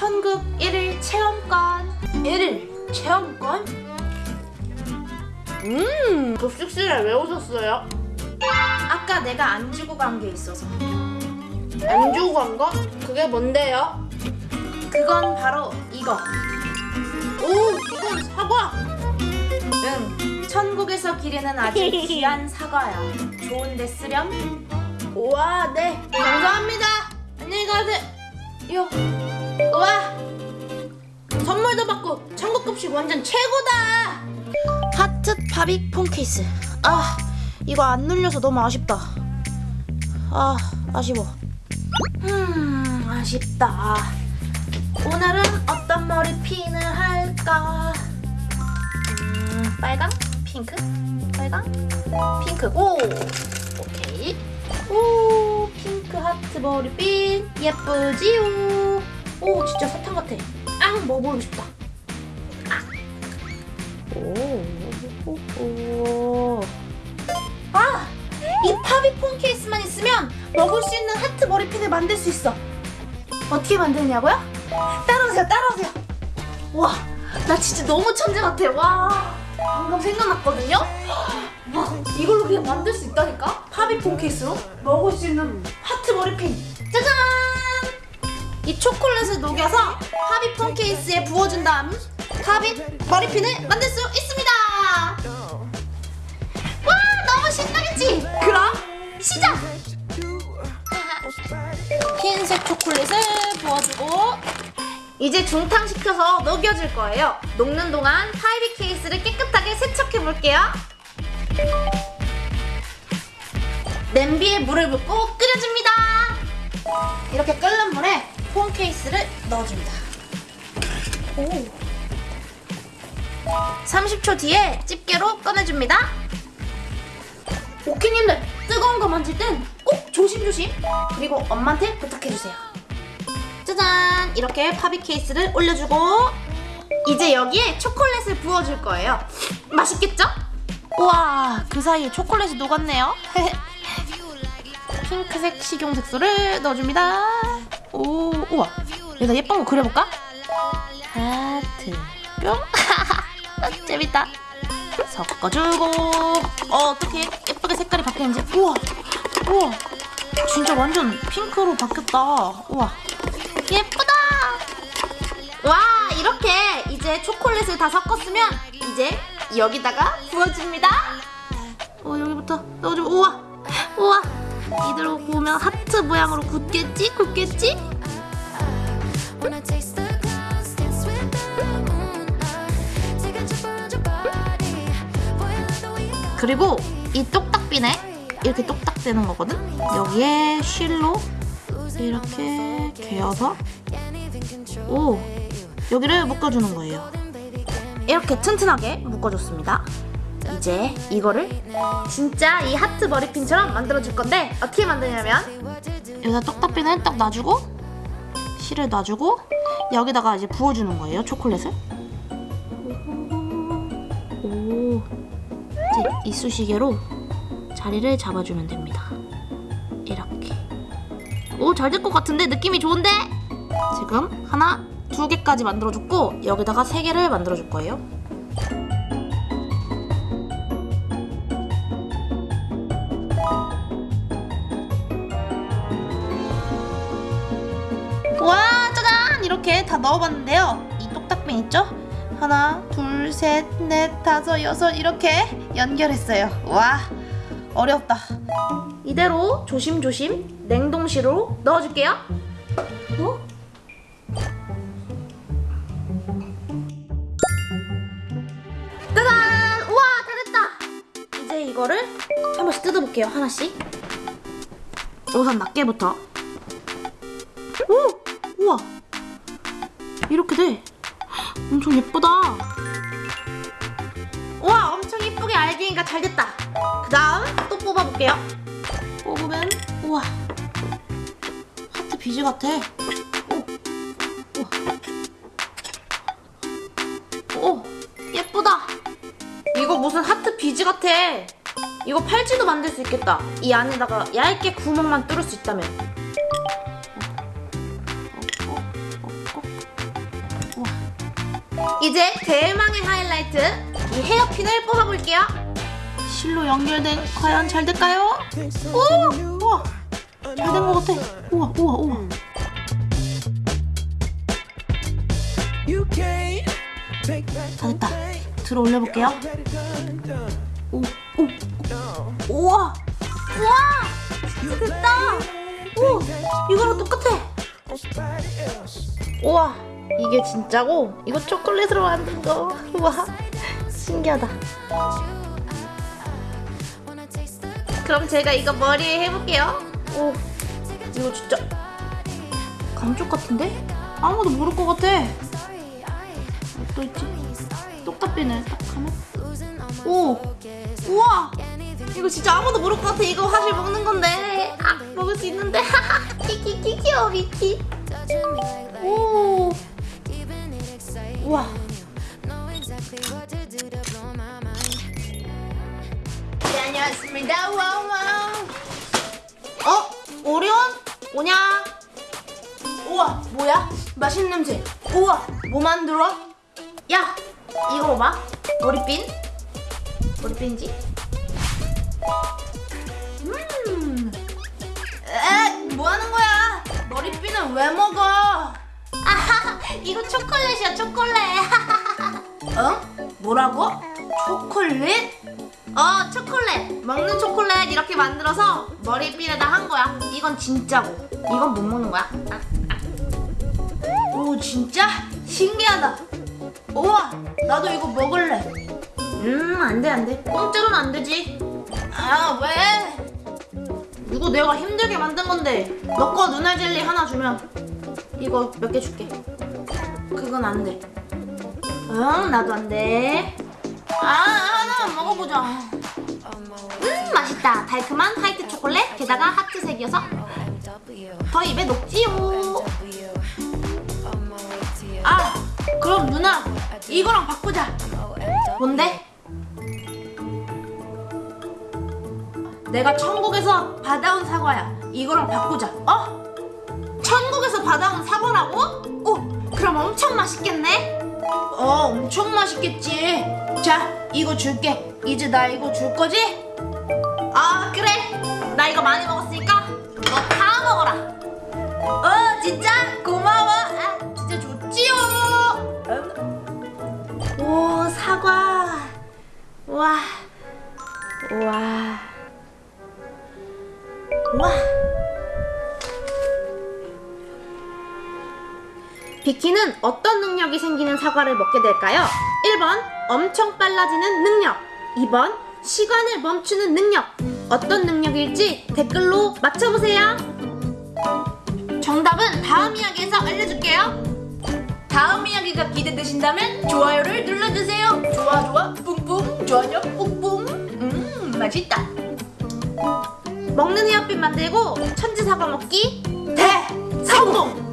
천국 1일 체험권 1일 체험권? 음 급식실에 왜 오셨어요? 아까 내가 안 주고 간 게 있어서 안 주고 간 거? 그게 뭔데요? 그건 바로 이거 오 이건 사과 응 천국에서 기르는 아주 귀한 사과야 좋은데 쓰렴? 우와 네 감사합니다 안녕히 가세요 우와! 선물도 받고 천국 급식 완전 최고다! 하트 바빅 폰 케이스. 아 이거 안 눌려서 너무 아쉽다. 아 아쉬워. 음 아쉽다. 오늘은 어떤 머리 핀을 할까? 음 빨강? 핑크? 빨강? 핑크. 오! 오케이. 오 하트 머리핀 예쁘지요 오 진짜 사탕 같아 아 먹어보고 싶다 오. 아! 이 파비폰 케이스만 있으면 먹을 수 있는 하트 머리핀을 만들 수 있어. 어떻게 만드냐고요? 따라오세요, 따라오세요. 와, 나 진짜 너무 천재 같아. 와, 방금 생각났거든요? 와, 이걸로 그냥 만들 수 있다니까? 파비폰 케이스로 먹을 수 있는 하트 머리핀. 짜잔! 이 초콜릿을 녹여서 파비폰 케이스에 부어준 다음 파비 머리핀을 만들 수 있습니다. 와 너무 신나겠지? 그럼 시작! 흰색 초콜릿을 부어주고 이제 중탕시켜서 녹여줄 거예요. 녹는 동안 파이비 케이스를 깨끗하게 세척해 볼게요. 냄비에 물을 붓고 끓여줍니다. 이렇게 끓는 물에 폰 케이스를 넣어줍니다. 오. 30초 뒤에 집게로 꺼내줍니다. 오키님들 뜨거운 거 만질 땐 꼭 조심조심 그리고 엄마한테 부탁해주세요. 짜잔 이렇게 파비 케이스를 올려주고 이제 여기에 초콜릿을 부어줄 거예요. 맛있겠죠? 우와 그 사이에 초콜릿이 녹았네요. 핑크색 식용 색소를 넣어줍니다. 오 우와. 여기다 예쁜 거 그려볼까? 하트 뿅. 재밌다. 섞어주고. 어 어떻게 예쁘게 색깔이 바뀌는지. 우와. 우와. 진짜 완전 핑크로 바뀌었다. 우와. 예쁘다! 와 이렇게 이제 초콜릿을 다 섞었으면 이제 여기다가 부어줍니다. 어 여기부터 넣어주고. 우와. 우와 이대로 구우면 하트 모양으로 굳겠지 굳겠지 그리고 이 똑딱비네 이렇게 똑딱대는 거거든 여기에 실로 이렇게 개어서 오 여기를 묶어주는 거예요 이렇게 튼튼하게 묶어줬습니다 이제 이거를 진짜 이 하트 머리핀처럼 만들어줄 건데 어떻게 만드냐면 여기다 똑딱비는 딱 놔주고 실을 놔주고 여기다가 이제 부어주는 거예요 초콜릿을. 오. 이제 이쑤시개로 자리를 잡아주면 됩니다. 이렇게. 오 잘 될 것 같은데? 느낌이 좋은데? 지금 하나 두 개까지 만들어줬고 여기다가 세 개를 만들어줄 거예요 다 넣어봤는데요. 이 똑딱빈 있죠? 하나 둘 셋 넷 다섯 여섯 이렇게 연결했어요. 와 어렵다. 이대로 조심조심 냉동실로 넣어줄게요. 어? 짜잔! 우와 다 됐다! 이제 이거를 한 번씩 뜯어볼게요 하나씩. 우선 낱개부터. 오! 우와 이렇게 돼. 엄청 예쁘다. 우와 엄청 예쁘게 알갱이가 잘 됐다. 그 다음 또 뽑아볼게요. 뽑으면 우와. 하트 비즈 같아. 오, 우와. 오 예쁘다. 이거 무슨 하트 비즈 같아. 이거 팔찌도 만들 수 있겠다. 이 안에다가 얇게 구멍만 뚫을 수 있다면 이제 대망의 하이라이트 이 헤어핀을 뽑아볼게요. 실로 연결된 과연 잘 될까요? 오! 우와! 잘 된 것 같아. 우와, 우와, 우와. 다 됐다. 들어 올려볼게요. 오, 오, 오. 우와! 우와! 됐다! 오! 이거랑 똑같아! 우와! 이게 진짜고, 이거 초콜릿으로 만든 거. 우와! 신기하다. 그럼 제가 이거 머리에 해볼게요. 오, 이거 진짜 감쪽 같은데? 아무도 모를 것 같아. 또 있지? 똑딱비네. 딱 하면. 오. 우와! 이거 진짜 아무도 모를 것 같아. 이거 사실 먹는 건데. 아, 먹을 수 있는데. 키키키 귀여워, 미키. 오. 우와. Mind. 네. 와와. 어? 오리온? 오냐? 우와, 뭐야? 맛있는 냄새. 우와, 뭐 만들어? 야, 이거 봐봐. 머리핀. 머리핀이지? 음. 에, 뭐 하는 거야? 머리핀은 왜 먹어? 이거 초콜릿이야, 초콜릿. 어? 뭐라고? 초콜릿? 어 초콜릿 먹는 초콜릿 이렇게 만들어서 머리핀에다 한 거야 이건 진짜고 이건 못 먹는 거야 아, 아. 오 진짜 신기하다 우와 나도 이거 먹을래 음 안돼 안돼 공짜로는 안 되지 아 왜? 이거 내가 힘들게 만든 건데 너 거 눈알 젤리 하나 주면 이거 몇 개 줄게 그건 안 돼 응 나도 안 돼 아 하나만 먹어보자 음 맛있다 달콤한 화이트 초콜릿 게다가 하트색이어서. 더 입에 녹지요. 아 그럼 누나 이거랑 바꾸자. 뭔데? 내가 천국에서 받아온 사과야 이거랑 바꾸자 어? 천국에서 받아온 그럼 엄청 맛있겠네? 어 엄청 맛있겠지. 자 이거 줄게. 이제 나 이거 줄 거지? 아 그래. 나 이거 많이 먹었으니까 너 다 먹어라. 어 진짜? 고마워. 아 진짜 좋지요. 오 사과. 와. 와. 와. 비키는 어떤 능력이 생기는 사과를 먹게 될까요? 1번 엄청 빨라지는 능력. 2번 시간을 멈추는 능력. 어떤 능력일지 댓글로 맞춰보세요. 정답은 다음 이야기에서 알려줄게요. 다음 이야기가 기대되신다면 좋아요를 눌러주세요. 좋아 좋아 뿡뿡 좋아요 뿡뿡 음 맛있다. 먹는 헤어핀 만들고 천지 사과 먹기. 대성공